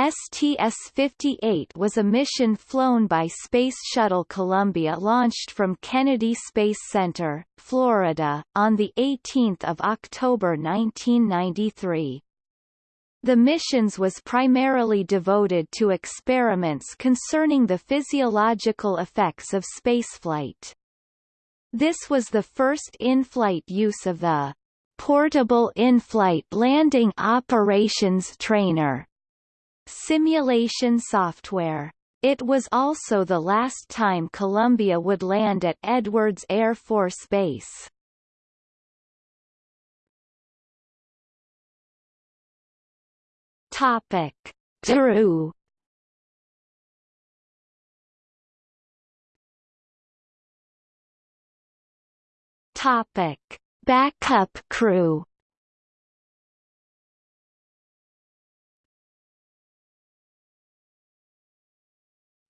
STS-58 was a mission flown by Space Shuttle Columbia launched from Kennedy Space Center, Florida, on 18 October 1993. The missions was primarily devoted to experiments concerning the physiological effects of spaceflight. This was the first in-flight use of the Portable In-Flight Landing Operations Trainer simulation software. It was also the last time Columbia would land at Edwards Air Force Base. Topic: Drew. Topic: Backup crew.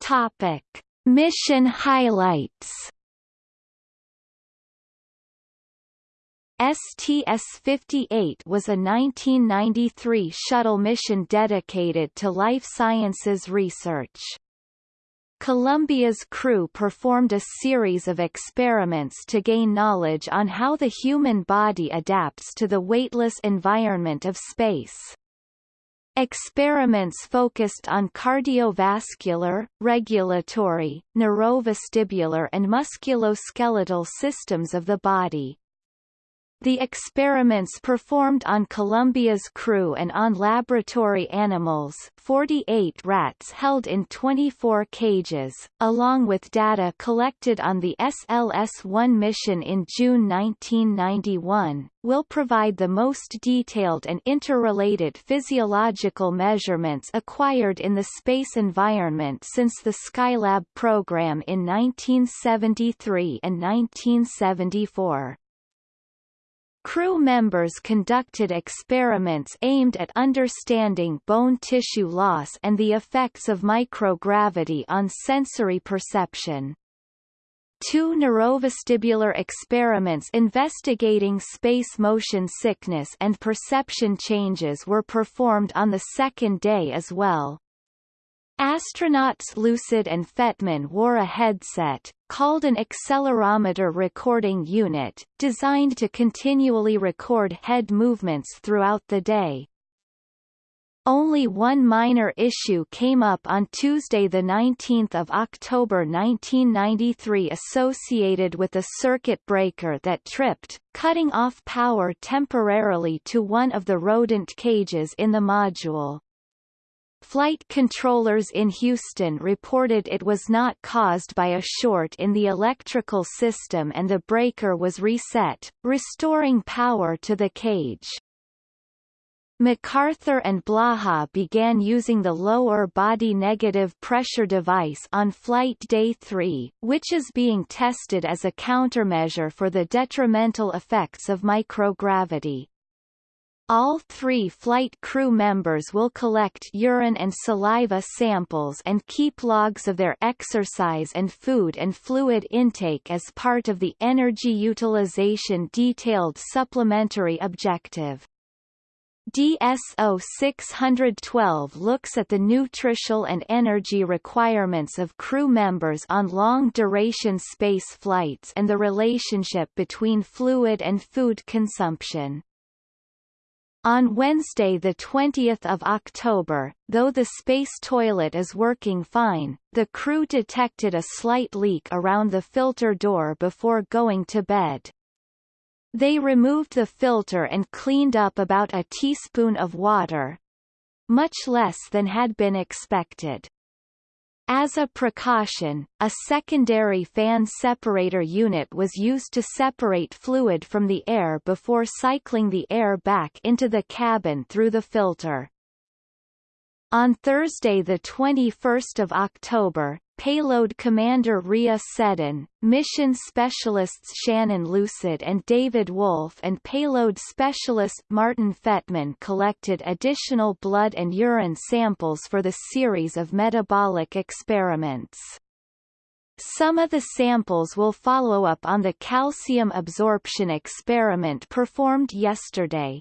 Topic: Mission highlights. STS-58 was a 1993 shuttle mission dedicated to life sciences research. Columbia's crew performed a series of experiments to gain knowledge on how the human body adapts to the weightless environment of space. Experiments focused on cardiovascular, regulatory, neurovestibular and musculoskeletal systems of the body. The experiments performed on Columbia's crew and on laboratory animals 48 rats held in 24 cages, along with data collected on the SLS-1 mission in June 1991, will provide the most detailed and interrelated physiological measurements acquired in the space environment since the Skylab program in 1973 and 1974. Crew members conducted experiments aimed at understanding bone tissue loss and the effects of microgravity on sensory perception. Two neurovestibular experiments investigating space motion sickness and perception changes were performed on the second day as well. Astronauts Lucid and Fettman wore a headset, called an accelerometer recording unit, designed to continually record head movements throughout the day. Only one minor issue came up on Tuesday 19 October 1993 associated with a circuit breaker that tripped, cutting off power temporarily to one of the rodent cages in the module. Flight controllers in Houston reported it was not caused by a short in the electrical system and the breaker was reset, restoring power to the cage. MacArthur and Blaha began using the lower body negative pressure device on flight day 3, which is being tested as a countermeasure for the detrimental effects of microgravity. All three flight crew members will collect urine and saliva samples and keep logs of their exercise and food and fluid intake as part of the energy utilization detailed supplementary objective. DSO 612 looks at the nutritional and energy requirements of crew members on long-duration space flights and the relationship between fluid and food consumption. On Wednesday 20 October, though the space toilet is working fine, the crew detected a slight leak around the filter door before going to bed. They removed the filter and cleaned up about a teaspoon of water, much less than had been expected. As a precaution, a secondary fan separator unit was used to separate fluid from the air before cycling the air back into the cabin through the filter. On Thursday 21 October, Payload Commander Rhea Seddon, Mission Specialists Shannon Lucid and David Wolf and Payload Specialist Martin Fettman collected additional blood and urine samples for the series of metabolic experiments. Some of the samples will follow up on the calcium absorption experiment performed yesterday.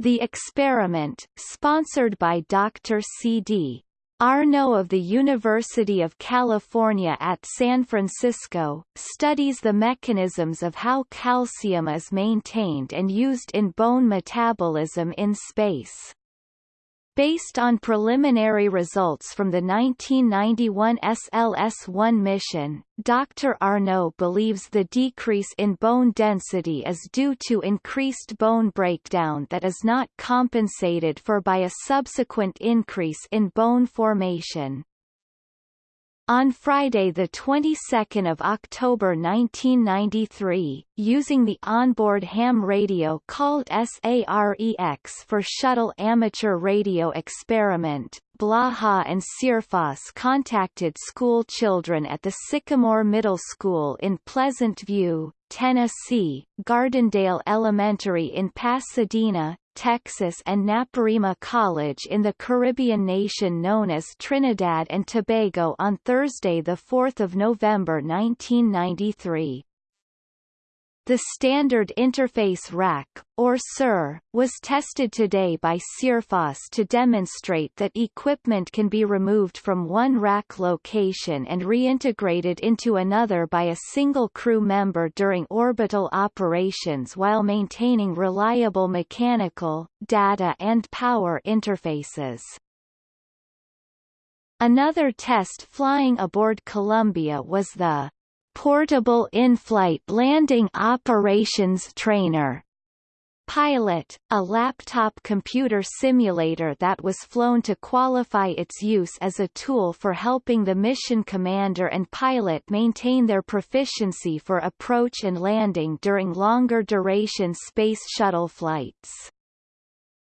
The experiment, sponsored by Dr. C.D. Arnaud of the University of California at San Francisco, studies the mechanisms of how calcium is maintained and used in bone metabolism in space. Based on preliminary results from the 1991 SLS-1 mission, Dr. Arnaud believes the decrease in bone density is due to increased bone breakdown that is not compensated for by a subsequent increase in bone formation. On Friday the 22nd of October 1993, using the onboard ham radio called SAREX for Shuttle Amateur Radio Experiment, Blaha and Searfoss contacted school children at the Sycamore Middle School in Pleasant View, Tennessee, Gardendale Elementary in Pasadena, Texas and Naparima College in the Caribbean nation known as Trinidad and Tobago on Thursday 4 November 1993. The Standard Interface Rack, or SIR, was tested today by Searfoss to demonstrate that equipment can be removed from one rack location and reintegrated into another by a single crew member during orbital operations while maintaining reliable mechanical, data and power interfaces. Another test flying aboard Columbia was the Portable In-Flight Landing Operations Trainer Pilot, a laptop computer simulator that was flown to qualify its use as a tool for helping the mission commander and pilot maintain their proficiency for approach and landing during longer duration Space Shuttle flights.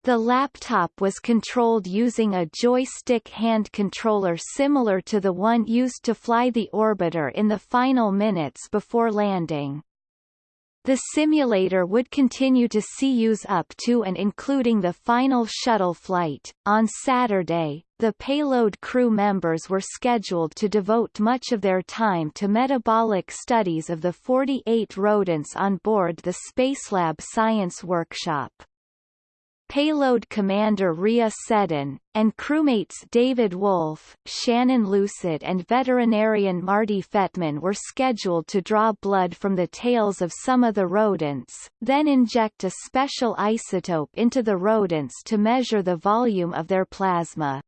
The laptop was controlled using a joystick hand controller similar to the one used to fly the orbiter in the final minutes before landing. The simulator would continue to see use up to and including the final shuttle flight. On Saturday, the payload crew members were scheduled to devote much of their time to metabolic studies of the 48 rodents on board the Spacelab Science Workshop payload commander Rhea Seddon, and crewmates David Wolf, Shannon Lucid and veterinarian Marty Fettman were scheduled to draw blood from the tails of some of the rodents, then inject a special isotope into the rodents to measure the volume of their plasma.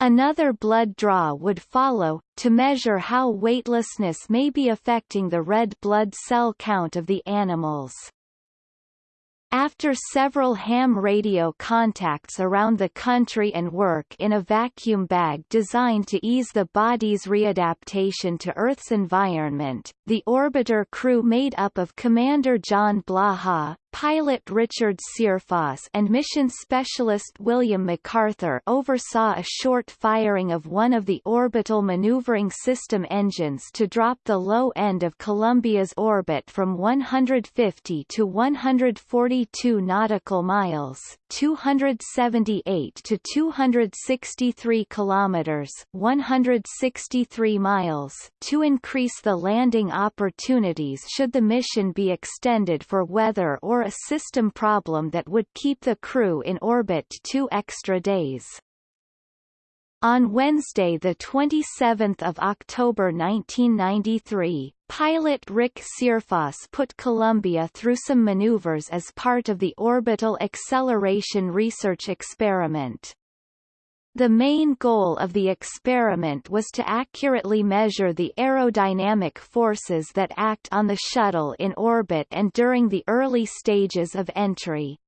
Another blood draw would follow, to measure how weightlessness may be affecting the red blood cell count of the animals. After several ham radio contacts around the country and work in a vacuum bag designed to ease the body's readaptation to Earth's environment, the orbiter crew made up of Commander John Blaha, pilot Richard Searfoss and mission specialist William MacArthur oversaw a short firing of one of the orbital maneuvering system engines to drop the low end of Columbia's orbit from 150 to 142 nautical miles 278 to 263 kilometers 163 miles to increase the landing opportunities should the mission be extended for weather or a system problem that would keep the crew in orbit two extra days. On Wednesday 27 October 1993, pilot Rick Searfoss put Columbia through some maneuvers as part of the Orbital Acceleration Research Experiment. The main goal of the experiment was to accurately measure the aerodynamic forces that act on the shuttle in orbit and during the early stages of entry.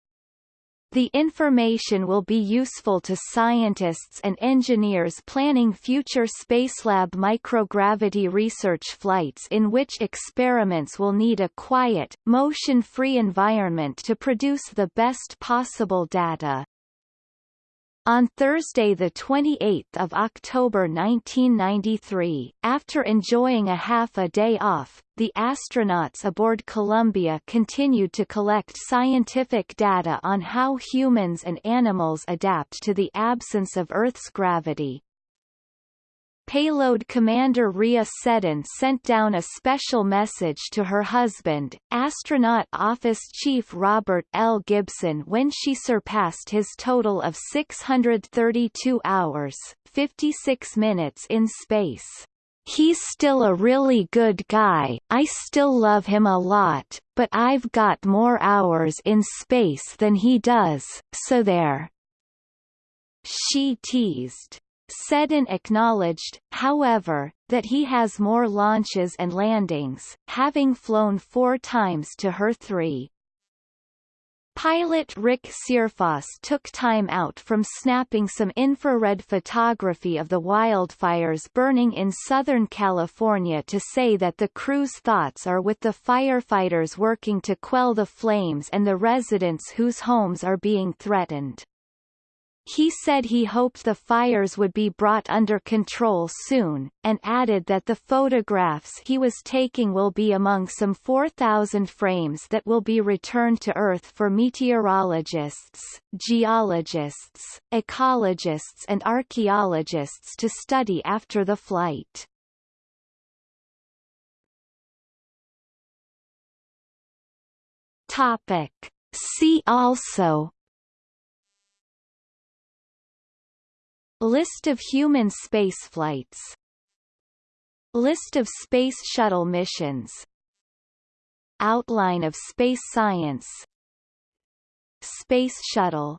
The information will be useful to scientists and engineers planning future Spacelab microgravity research flights in which experiments will need a quiet, motion-free environment to produce the best possible data. On Thursday 28 October 1993, after enjoying a half a day off, the astronauts aboard Columbia continued to collect scientific data on how humans and animals adapt to the absence of Earth's gravity. Payload commander Rhea Seddon sent down a special message to her husband, astronaut office chief Robert L. Gibson when she surpassed his total of 632 hours, 56 minutes in space. He's still a really good guy, I still love him a lot, but I've got more hours in space than he does, so there. She teased. Seddon acknowledged, however, that he has more launches and landings, having flown four times to her three. Pilot Rick Searfoss took time out from snapping some infrared photography of the wildfires burning in Southern California to say that the crew's thoughts are with the firefighters working to quell the flames and the residents whose homes are being threatened. He said he hoped the fires would be brought under control soon, and added that the photographs he was taking will be among some 4,000 frames that will be returned to Earth for meteorologists, geologists, ecologists and archaeologists to study after the flight. Topic. See also List of human spaceflights List of Space Shuttle missions. Outline of space science. Space Shuttle